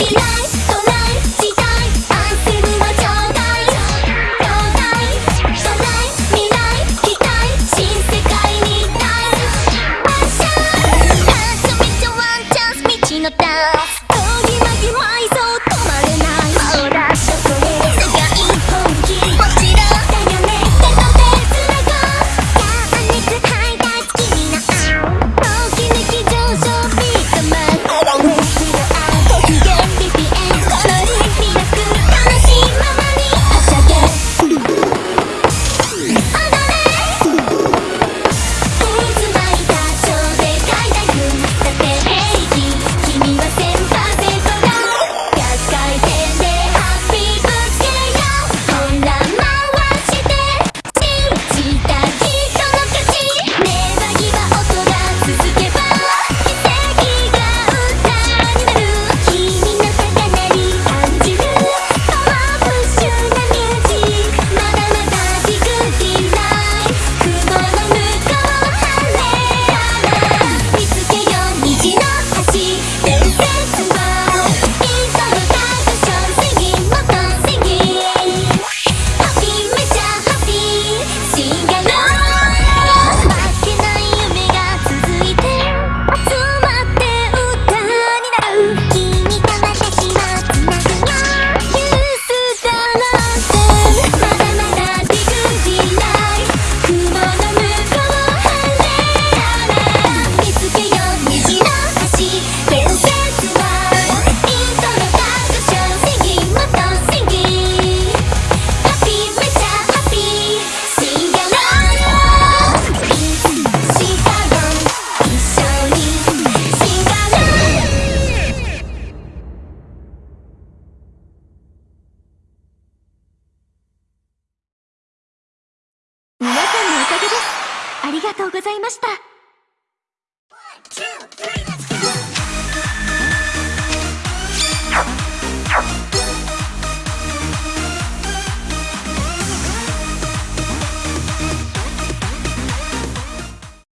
be nice. ありがとうございました。